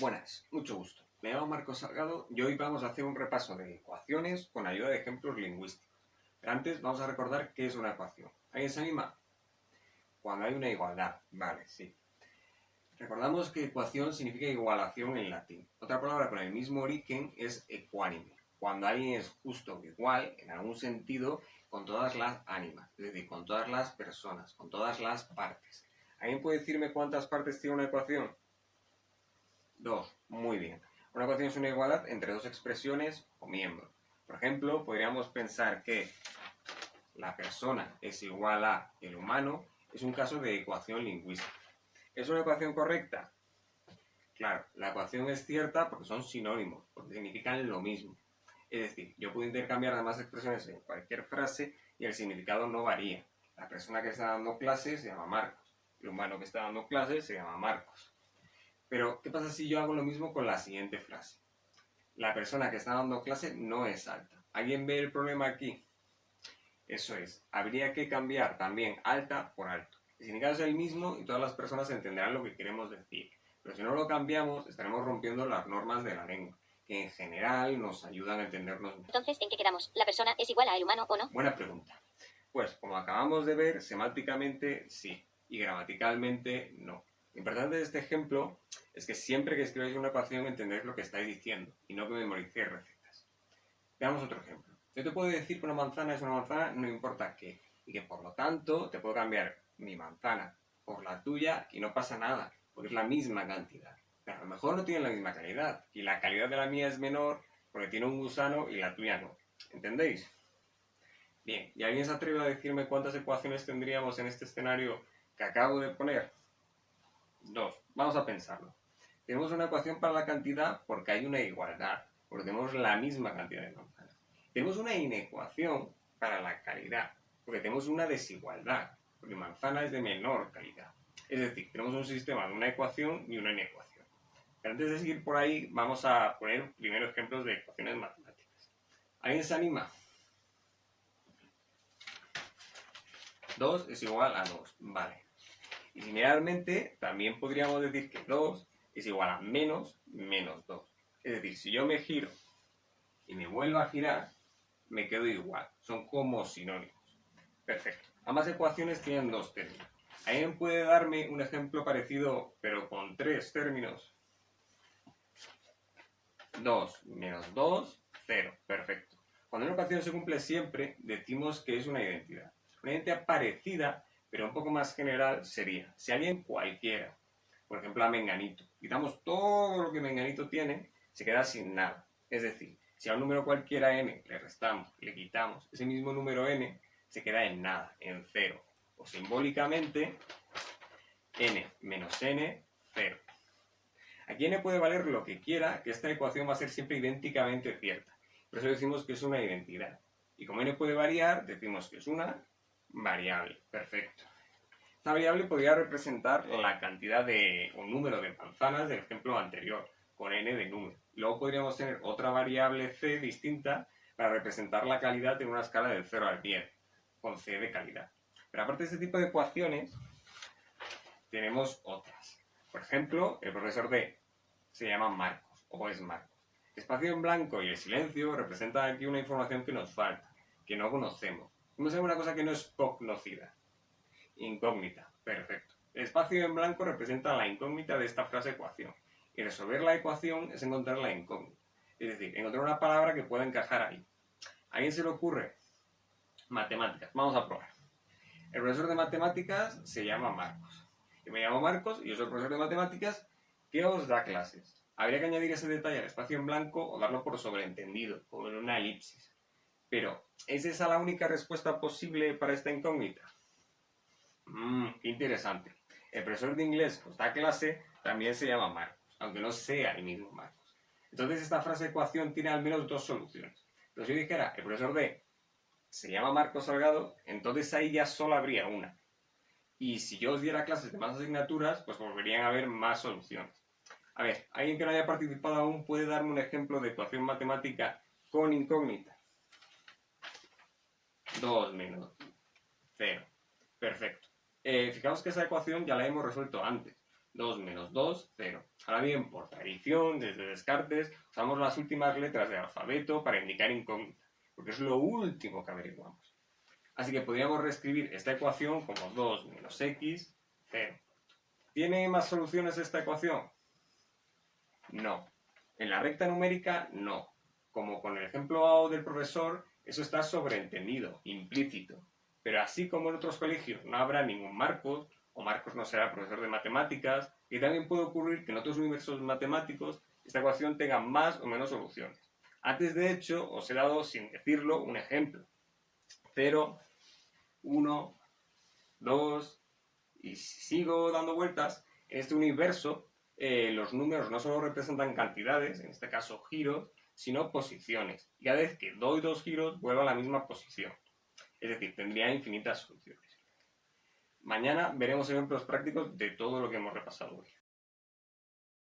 Buenas, mucho gusto. Me llamo Marcos Salgado y hoy vamos a hacer un repaso de ecuaciones con ayuda de ejemplos lingüísticos. Pero antes vamos a recordar qué es una ecuación. ¿Alguien se anima? Cuando hay una igualdad. Vale, sí. Recordamos que ecuación significa igualación en latín. Otra palabra con el mismo origen es ecuánime. Cuando alguien es justo o igual, en algún sentido, con todas las ánimas, es decir, con todas las personas, con todas las partes. ¿Alguien puede decirme cuántas partes tiene una ecuación? Dos. Muy bien. Una ecuación es una igualdad entre dos expresiones o miembros. Por ejemplo, podríamos pensar que la persona es igual a el humano, es un caso de ecuación lingüística. ¿Es una ecuación correcta? Claro, la ecuación es cierta porque son sinónimos, porque significan lo mismo. Es decir, yo puedo intercambiar además expresiones en cualquier frase y el significado no varía. La persona que está dando clases se llama Marcos. El humano que está dando clases se llama Marcos. Pero, ¿qué pasa si yo hago lo mismo con la siguiente frase? La persona que está dando clase no es alta. ¿Alguien ve el problema aquí? Eso es, habría que cambiar también alta por alto. El significado es el mismo y todas las personas entenderán lo que queremos decir. Pero si no lo cambiamos, estaremos rompiendo las normas de la lengua, que en general nos ayudan a entendernos Entonces, ¿en qué quedamos? ¿La persona es igual al humano o no? Buena pregunta. Pues, como acabamos de ver, semánticamente sí, y gramaticalmente no. Lo importante de este ejemplo es que siempre que escribáis una ecuación entendéis lo que estáis diciendo y no que memoricéis recetas. Veamos otro ejemplo. Yo te puedo decir que una manzana es una manzana no importa qué y que por lo tanto te puedo cambiar mi manzana por la tuya y no pasa nada, porque es la misma cantidad. Pero a lo mejor no tiene la misma calidad y la calidad de la mía es menor porque tiene un gusano y la tuya no. ¿Entendéis? Bien, ¿y alguien se atreve a decirme cuántas ecuaciones tendríamos en este escenario que acabo de poner? Dos. Vamos a pensarlo. Tenemos una ecuación para la cantidad porque hay una igualdad, porque tenemos la misma cantidad de manzanas. Tenemos una inecuación para la calidad, porque tenemos una desigualdad, porque manzana es de menor calidad. Es decir, tenemos un sistema de una ecuación y una inecuación. Pero antes de seguir por ahí, vamos a poner primero ejemplos de ecuaciones matemáticas. ¿Alguien se anima? 2 es igual a 2. Vale. Y similarmente, también podríamos decir que 2 es igual a menos menos 2. Es decir, si yo me giro y me vuelvo a girar, me quedo igual. Son como sinónimos. Perfecto. Ambas ecuaciones tienen dos términos. ¿Alguien puede darme un ejemplo parecido, pero con tres términos? 2 menos 2, 0. Perfecto. Cuando una ecuación se cumple siempre, decimos que es una identidad. Una identidad parecida pero un poco más general sería, si alguien cualquiera, por ejemplo a Menganito, quitamos todo lo que Menganito tiene, se queda sin nada. Es decir, si a un número cualquiera n le restamos, le quitamos, ese mismo número n se queda en nada, en cero. O simbólicamente, n menos n, cero. Aquí n puede valer lo que quiera, que esta ecuación va a ser siempre idénticamente cierta. Por eso decimos que es una identidad. Y como n puede variar, decimos que es una variable. Perfecto. Esta variable podría representar la cantidad de un número de manzanas del ejemplo anterior, con n de número. Luego podríamos tener otra variable c distinta para representar la calidad en una escala del 0 al 10, con c de calidad. Pero aparte de este tipo de ecuaciones, tenemos otras. Por ejemplo, el profesor D se llama Marcos, o es Marcos. espacio en blanco y el silencio representan aquí una información que nos falta, que no conocemos. Vamos a ver una cosa que no es conocida. Incógnita. Perfecto. El espacio en blanco representa la incógnita de esta frase ecuación. Y resolver la ecuación es encontrar la incógnita. Es decir, encontrar una palabra que pueda encajar ahí. ¿A alguien se le ocurre? Matemáticas. Vamos a probar. El profesor de matemáticas se llama Marcos. Yo me llamo Marcos y yo soy el profesor de matemáticas que os da clases. Habría que añadir ese detalle al espacio en blanco o darlo por sobreentendido, como en una elipsis. Pero, ¿es esa la única respuesta posible para esta incógnita? Mmm, interesante. El profesor de inglés que os da clase también se llama Marcos, aunque no sea el mismo Marcos. Entonces esta frase ecuación tiene al menos dos soluciones. Pero si yo dijera, el profesor de se llama Marcos Salgado, entonces ahí ya solo habría una. Y si yo os diera clases de más asignaturas, pues volverían a haber más soluciones. A ver, ¿alguien que no haya participado aún puede darme un ejemplo de ecuación matemática con incógnita? 2 menos 0. Perfecto. Eh, fijaos que esa ecuación ya la hemos resuelto antes. 2 menos 2, 0. Ahora bien, por tradición, desde Descartes, usamos las últimas letras del alfabeto para indicar incógnita, porque es lo último que averiguamos. Así que podríamos reescribir esta ecuación como 2 menos x, 0. ¿Tiene más soluciones esta ecuación? No. En la recta numérica, no. Como con el ejemplo del profesor, eso está sobreentendido, implícito. Pero así como en otros colegios no habrá ningún Marcos, o Marcos no será profesor de matemáticas, y también puede ocurrir que en otros universos matemáticos esta ecuación tenga más o menos soluciones. Antes, de hecho, os he dado, sin decirlo, un ejemplo. 0, 1, 2, y si sigo dando vueltas, en este universo eh, los números no solo representan cantidades, en este caso giros, sino posiciones. Y cada vez que doy dos giros, vuelvo a la misma posición. Es decir, tendría infinitas soluciones. Mañana veremos ejemplos prácticos de todo lo que hemos repasado hoy.